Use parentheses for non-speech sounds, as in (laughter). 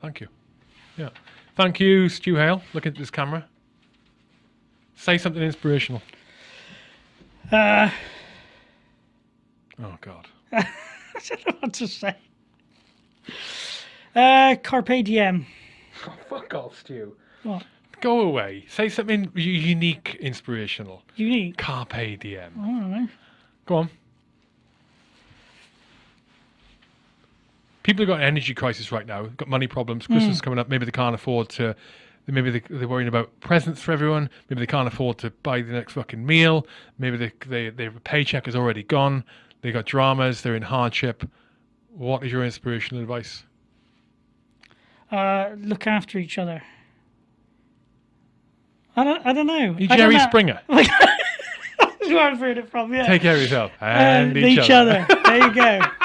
Thank you. Yeah. Thank you, Stu Hale. Look at this camera. Say something inspirational. Uh, Oh God. (laughs) I don't know what to say. Uh, Carpe Diem. (laughs) Oh, fuck off, Stu. What? Go away. Say something unique, inspirational. Unique. Carpe diem. I don't know. Go on. People have got an energy crisis right now. Got money problems. Christmas is coming up. Maybe they can't afford to. Maybe they, they're worrying about presents for everyone. Maybe they can't afford to buy the next fucking meal. Maybe they, they, their paycheck is already gone. They got dramas. They're in hardship. What is your inspirational advice? Uh, look after each other. I don't. I don't know. You Jerry know. Springer. (laughs) That's where I've heard it from. Yeah. Take care of yourself Uh, and each, each other. there you go. (laughs)